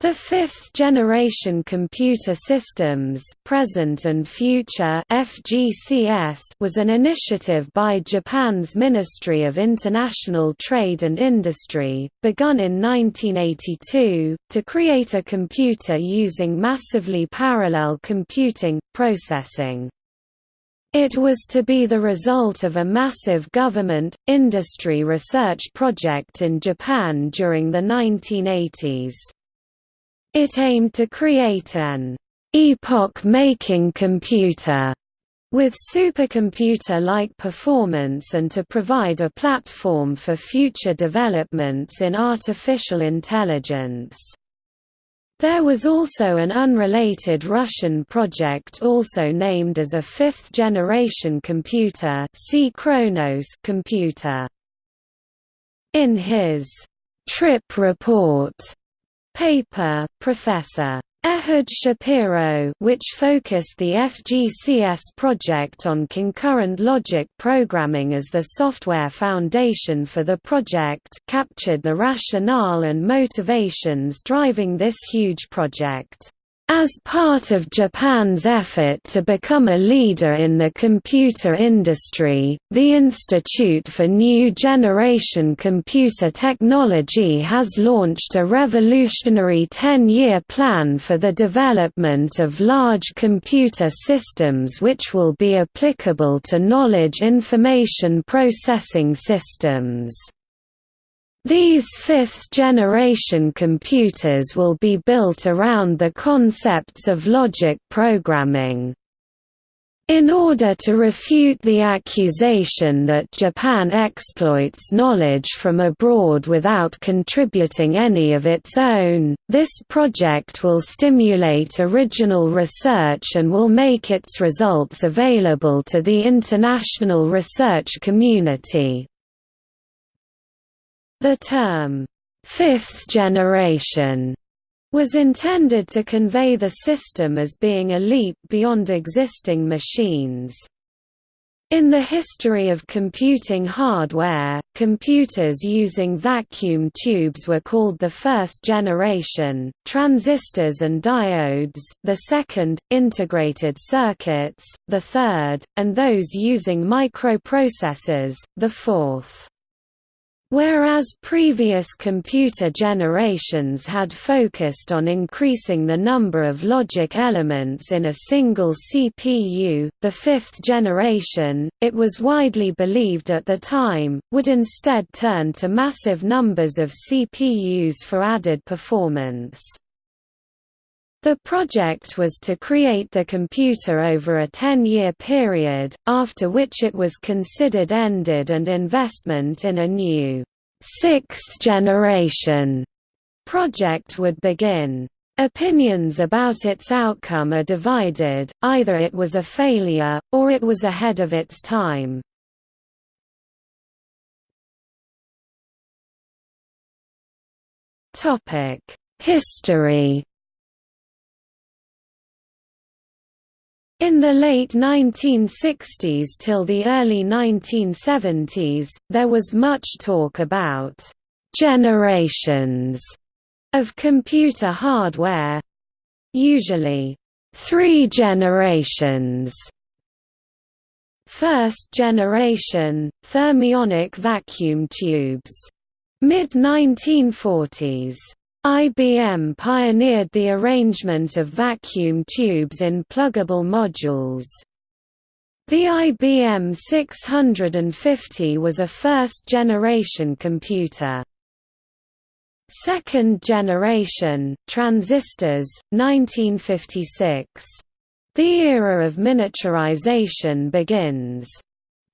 The fifth-generation computer systems present and future FGCS was an initiative by Japan's Ministry of International Trade and Industry, begun in 1982, to create a computer using massively parallel computing, processing. It was to be the result of a massive government, industry research project in Japan during the 1980s. It aimed to create an epoch-making computer with supercomputer-like performance and to provide a platform for future developments in artificial intelligence. There was also an unrelated Russian project also named as a fifth-generation computer computer. In his «trip report» paper, Professor. Ehud Shapiro which focused the FGCS project on concurrent logic programming as the software foundation for the project captured the rationale and motivations driving this huge project. As part of Japan's effort to become a leader in the computer industry, the Institute for New Generation Computer Technology has launched a revolutionary 10-year plan for the development of large computer systems which will be applicable to knowledge information processing systems. These fifth-generation computers will be built around the concepts of logic programming. In order to refute the accusation that Japan exploits knowledge from abroad without contributing any of its own, this project will stimulate original research and will make its results available to the international research community. The term, fifth generation, was intended to convey the system as being a leap beyond existing machines. In the history of computing hardware, computers using vacuum tubes were called the first generation, transistors and diodes, the second, integrated circuits, the third, and those using microprocessors, the fourth. Whereas previous computer generations had focused on increasing the number of logic elements in a single CPU, the fifth generation, it was widely believed at the time, would instead turn to massive numbers of CPUs for added performance. The project was to create the computer over a 10-year period, after which it was considered ended and investment in a new, sixth-generation project would begin. Opinions about its outcome are divided, either it was a failure, or it was ahead of its time. History In the late 1960s till the early 1970s, there was much talk about «generations» of computer hardware usually three generations. First generation, thermionic vacuum tubes. Mid-1940s IBM pioneered the arrangement of vacuum tubes in pluggable modules. The IBM 650 was a first-generation computer. Second generation, transistors, 1956. The era of miniaturization begins.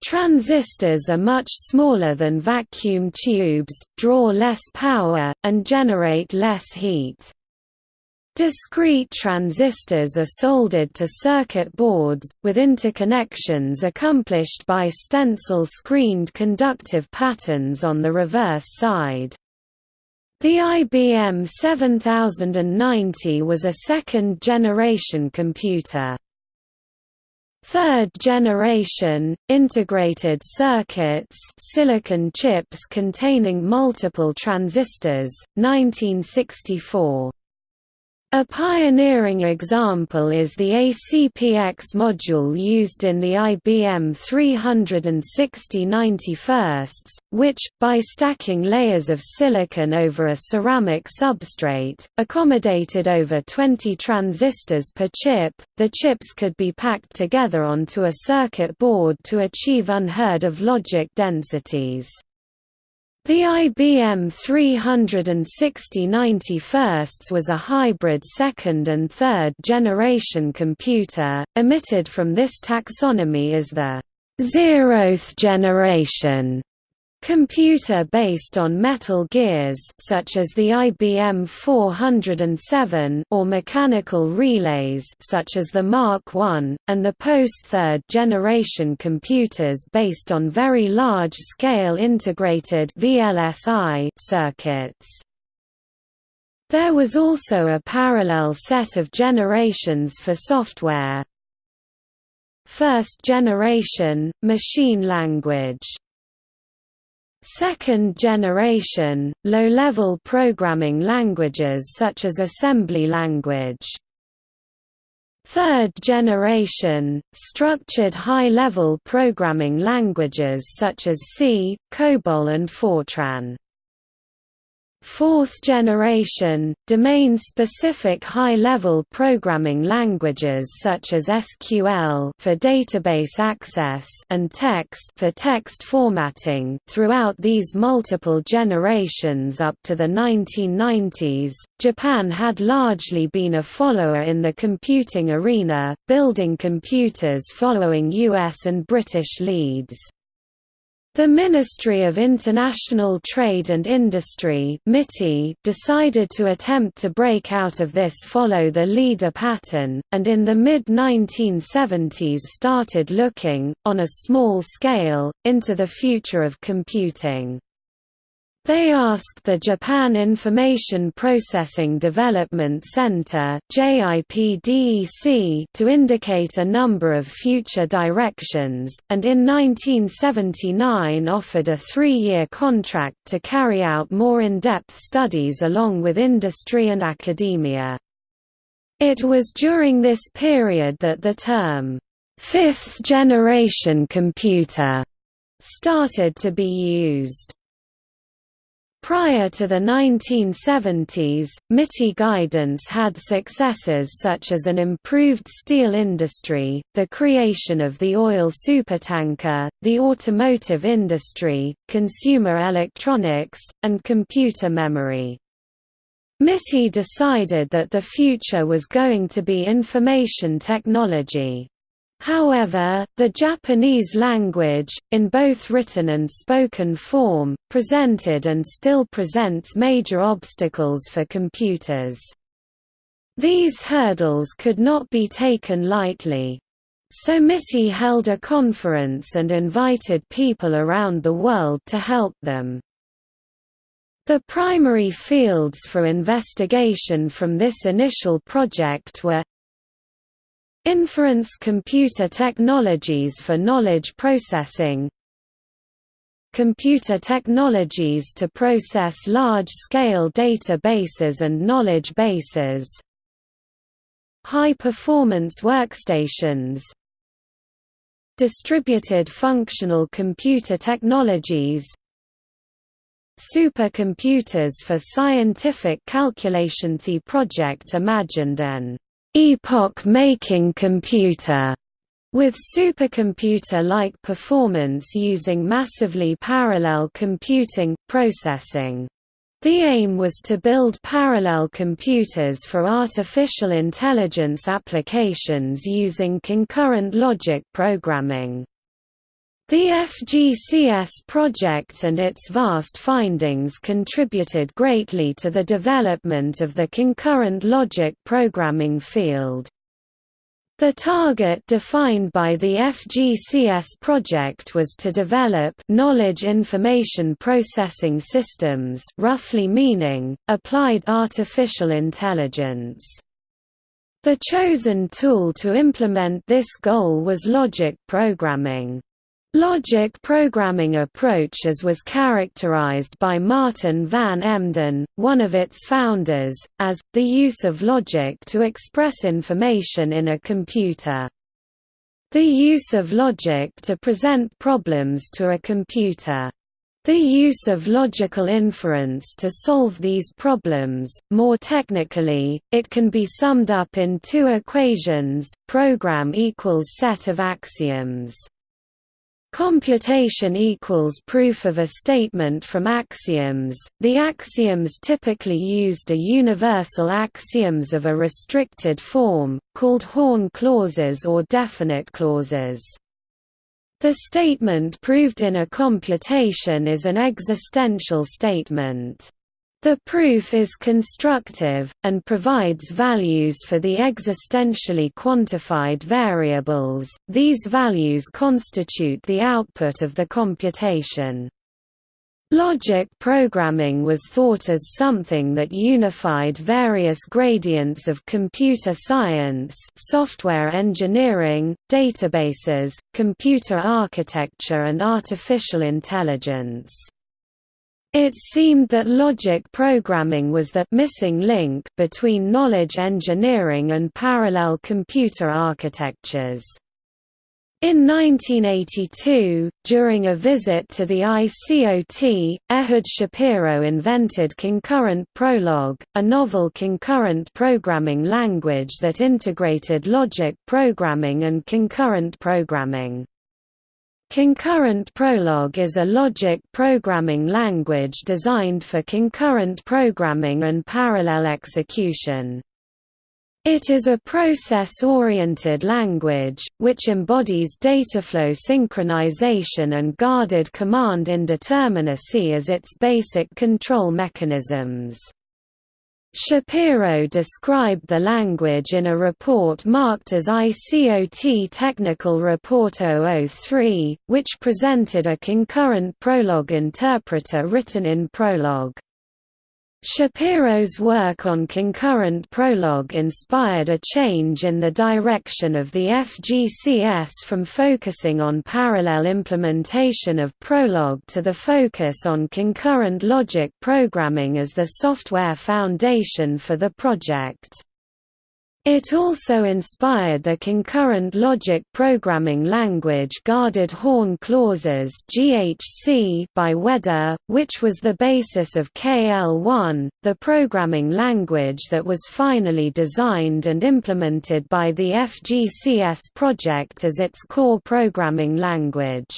Transistors are much smaller than vacuum tubes, draw less power, and generate less heat. Discrete transistors are soldered to circuit boards, with interconnections accomplished by stencil-screened conductive patterns on the reverse side. The IBM 7090 was a second-generation computer. Third generation, integrated circuits silicon chips containing multiple transistors, 1964. A pioneering example is the ACPX module used in the IBM 360 91, which, by stacking layers of silicon over a ceramic substrate, accommodated over 20 transistors per chip. The chips could be packed together onto a circuit board to achieve unheard of logic densities. The IBM 360 91st was a hybrid second and third generation computer, omitted from this taxonomy is the zeroth generation Computer based on metal gears such as the IBM 407 or mechanical relays such as the Mark I, and the post-third generation computers based on very large-scale integrated VLSI circuits. There was also a parallel set of generations for software. First generation, machine language Second generation, low-level programming languages such as assembly language. Third generation, structured high-level programming languages such as C, COBOL and Fortran. Fourth generation, domain-specific high-level programming languages such as SQL for database access and TeX for text formatting. Throughout these multiple generations up to the 1990s, Japan had largely been a follower in the computing arena, building computers following US and British leads. The Ministry of International Trade and Industry decided to attempt to break out of this follow the leader pattern, and in the mid-1970s started looking, on a small scale, into the future of computing. They asked the Japan Information Processing Development Center to indicate a number of future directions, and in 1979 offered a three-year contract to carry out more in-depth studies along with industry and academia. It was during this period that the term, fifth-generation computer, started to be used. Prior to the 1970s, MITI guidance had successes such as an improved steel industry, the creation of the oil supertanker, the automotive industry, consumer electronics, and computer memory. MITI decided that the future was going to be information technology. However, the Japanese language, in both written and spoken form, presented and still presents major obstacles for computers. These hurdles could not be taken lightly. So MITI held a conference and invited people around the world to help them. The primary fields for investigation from this initial project were Inference computer technologies for knowledge processing. Computer technologies to process large-scale databases and knowledge bases. High-performance workstations. Distributed functional computer technologies. Supercomputers for scientific calculation The project imagined an epoch-making computer with supercomputer-like performance using massively parallel computing, processing. The aim was to build parallel computers for artificial intelligence applications using concurrent logic programming. The FGCS project and its vast findings contributed greatly to the development of the concurrent logic programming field. The target defined by the FGCS project was to develop knowledge information processing systems roughly meaning, applied artificial intelligence. The chosen tool to implement this goal was logic programming. Logic programming approach as was characterized by Maarten van Emden, one of its founders, as, the use of logic to express information in a computer. The use of logic to present problems to a computer. The use of logical inference to solve these problems, more technically, it can be summed up in two equations, program equals set of axioms. Computation equals proof of a statement from axioms. The axioms typically used are universal axioms of a restricted form, called Horn clauses or definite clauses. The statement proved in a computation is an existential statement. The proof is constructive, and provides values for the existentially quantified variables, these values constitute the output of the computation. Logic programming was thought as something that unified various gradients of computer science software engineering, databases, computer architecture and artificial intelligence. It seemed that logic programming was the missing link between knowledge engineering and parallel computer architectures. In 1982, during a visit to the ICOT, Ehud Shapiro invented Concurrent Prolog, a novel concurrent programming language that integrated logic programming and concurrent programming. Concurrent Prolog is a logic programming language designed for concurrent programming and parallel execution. It is a process-oriented language, which embodies dataflow synchronization and guarded command indeterminacy as its basic control mechanisms. Shapiro described the language in a report marked as ICOT Technical Report 003, which presented a concurrent Prolog interpreter written in Prolog. Shapiro's work on concurrent Prolog inspired a change in the direction of the FGCS from focusing on parallel implementation of Prolog to the focus on concurrent logic programming as the software foundation for the project. It also inspired the concurrent logic programming language Guarded Horn Clauses (GHC) by Ueda, which was the basis of KL1, the programming language that was finally designed and implemented by the FGCS project as its core programming language.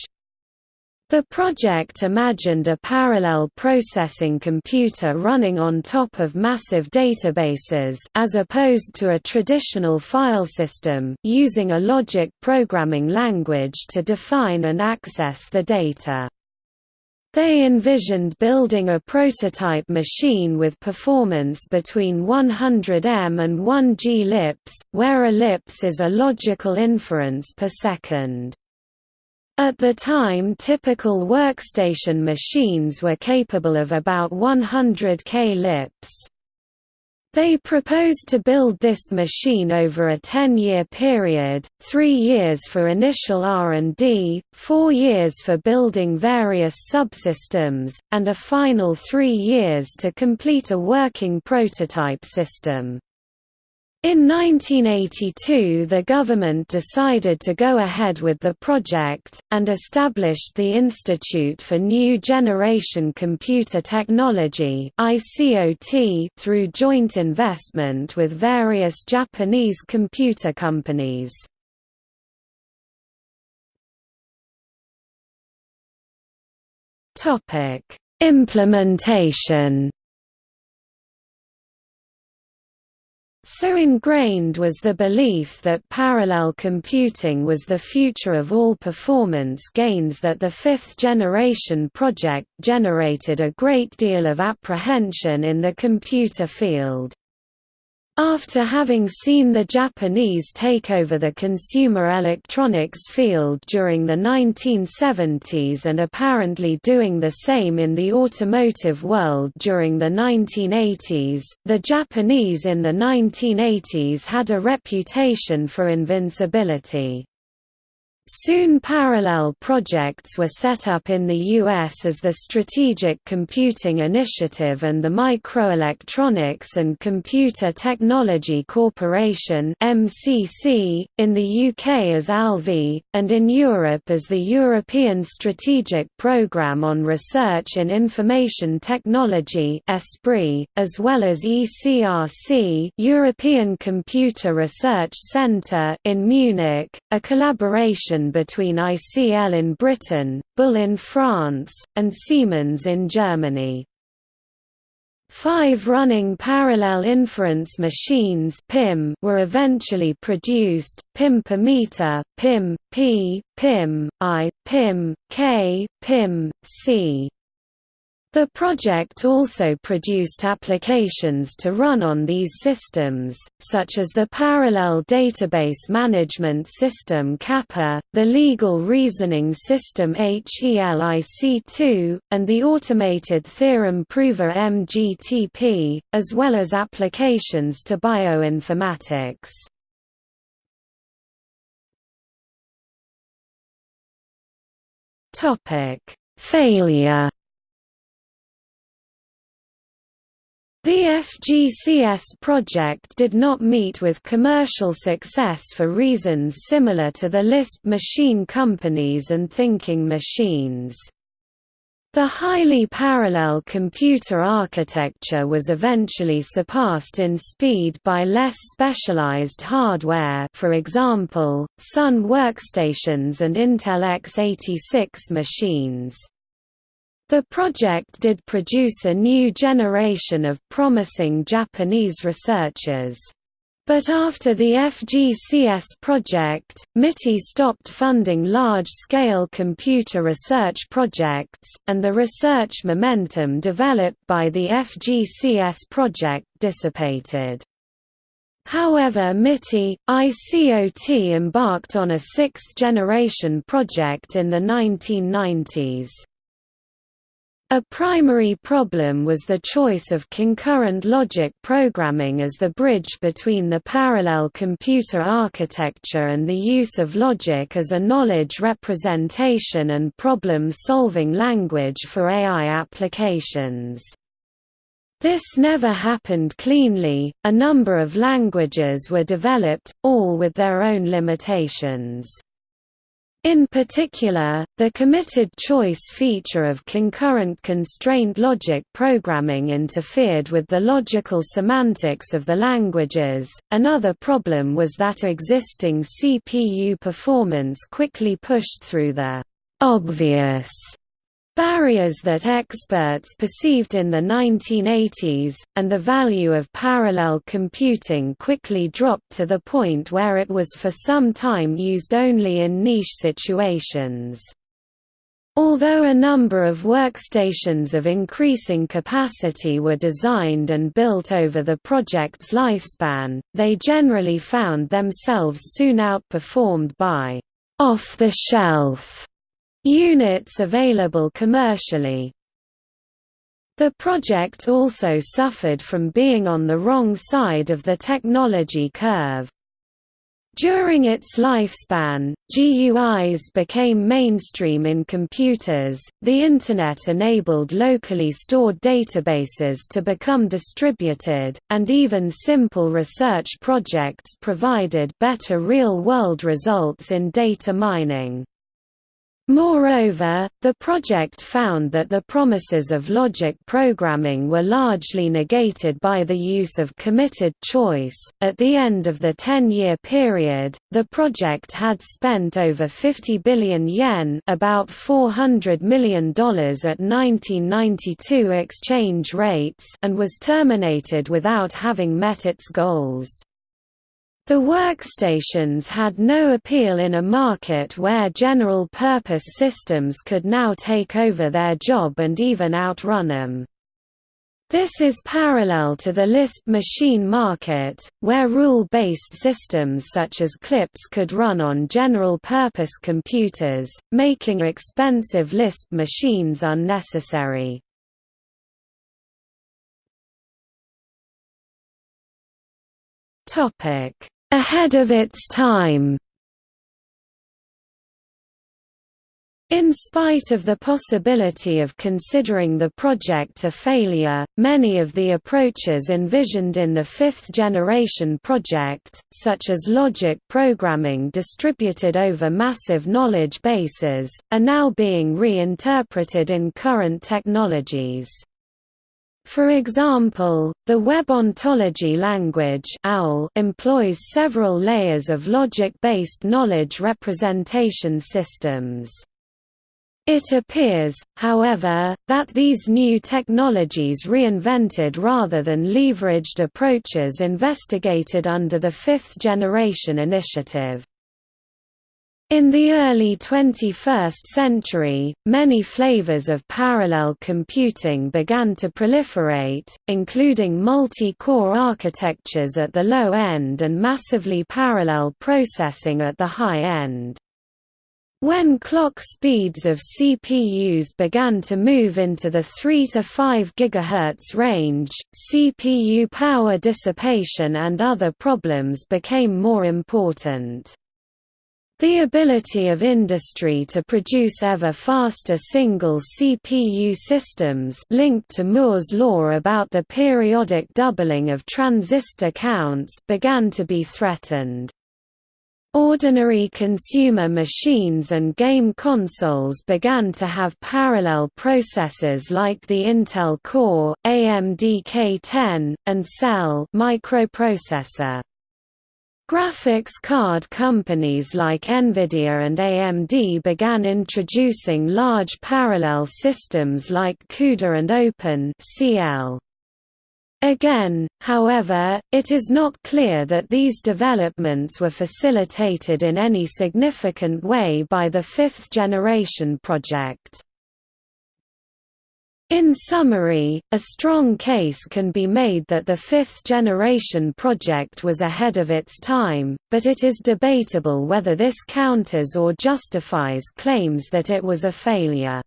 The project imagined a parallel processing computer running on top of massive databases as opposed to a traditional file system using a logic programming language to define and access the data. They envisioned building a prototype machine with performance between 100M and 1 G lips, where a lips is a logical inference per second. At the time typical workstation machines were capable of about 100 K lips. They proposed to build this machine over a 10-year period, three years for initial R&D, four years for building various subsystems, and a final three years to complete a working prototype system. In 1982 the government decided to go ahead with the project, and established the Institute for New Generation Computer Technology through joint investment with various Japanese computer companies. Implementation So ingrained was the belief that parallel computing was the future of all performance gains that the fifth-generation project generated a great deal of apprehension in the computer field. After having seen the Japanese take over the consumer electronics field during the 1970s and apparently doing the same in the automotive world during the 1980s, the Japanese in the 1980s had a reputation for invincibility. Soon parallel projects were set up in the U.S. as the Strategic Computing Initiative and the Microelectronics and Computer Technology Corporation MCC, in the UK as Alvey, and in Europe as the European Strategic Programme on Research in Information Technology ESPRIT, as well as ECRC European Computer Research Centre in Munich, a collaboration between ICL in Britain, Bull in France, and Siemens in Germany. Five running parallel inference machines PIM were eventually produced, PIM per meter, PIM, P, PIM, I, PIM, K, PIM, C. The project also produced applications to run on these systems, such as the Parallel Database Management System Kappa, the Legal Reasoning System HELIC2, and the Automated Theorem Prover MGTP, as well as applications to bioinformatics. Failure The FGCS project did not meet with commercial success for reasons similar to the Lisp machine companies and thinking machines. The highly parallel computer architecture was eventually surpassed in speed by less specialized hardware for example, Sun workstations and Intel x86 machines. The project did produce a new generation of promising Japanese researchers. But after the FGCS project, MITI stopped funding large-scale computer research projects, and the research momentum developed by the FGCS project dissipated. However MITI, ICOT embarked on a sixth-generation project in the 1990s. A primary problem was the choice of concurrent logic programming as the bridge between the parallel computer architecture and the use of logic as a knowledge representation and problem-solving language for AI applications. This never happened cleanly, a number of languages were developed, all with their own limitations. In particular, the committed choice feature of concurrent constraint logic programming interfered with the logical semantics of the languages. Another problem was that existing CPU performance quickly pushed through the obvious barriers that experts perceived in the 1980s, and the value of parallel computing quickly dropped to the point where it was for some time used only in niche situations. Although a number of workstations of increasing capacity were designed and built over the project's lifespan, they generally found themselves soon outperformed by off-the-shelf units available commercially. The project also suffered from being on the wrong side of the technology curve. During its lifespan, GUIs became mainstream in computers, the Internet enabled locally stored databases to become distributed, and even simple research projects provided better real-world results in data mining. Moreover, the project found that the promises of logic programming were largely negated by the use of committed choice. At the end of the 10 year period, the project had spent over 50 billion yen, about $400 million at 1992 exchange rates, and was terminated without having met its goals. The workstations had no appeal in a market where general-purpose systems could now take over their job and even outrun them. This is parallel to the Lisp machine market, where rule-based systems such as CLIPS could run on general-purpose computers, making expensive Lisp machines unnecessary. Topic ahead of its time. In spite of the possibility of considering the project a failure, many of the approaches envisioned in the fifth-generation project, such as logic programming distributed over massive knowledge bases, are now being reinterpreted in current technologies. For example, the Web Ontology language employs several layers of logic-based knowledge representation systems. It appears, however, that these new technologies reinvented rather than leveraged approaches investigated under the Fifth Generation Initiative. In the early 21st century, many flavors of parallel computing began to proliferate, including multi-core architectures at the low end and massively parallel processing at the high end. When clock speeds of CPUs began to move into the 3 to 5 GHz range, CPU power dissipation and other problems became more important. The ability of industry to produce ever faster single CPU systems linked to Moore's law about the periodic doubling of transistor counts began to be threatened. Ordinary consumer machines and game consoles began to have parallel processors like the Intel Core, AMD K10, and Cell microprocessor. Graphics card companies like Nvidia and AMD began introducing large parallel systems like CUDA and Open CL. Again, however, it is not clear that these developments were facilitated in any significant way by the fifth generation project. In summary, a strong case can be made that the fifth generation project was ahead of its time, but it is debatable whether this counters or justifies claims that it was a failure.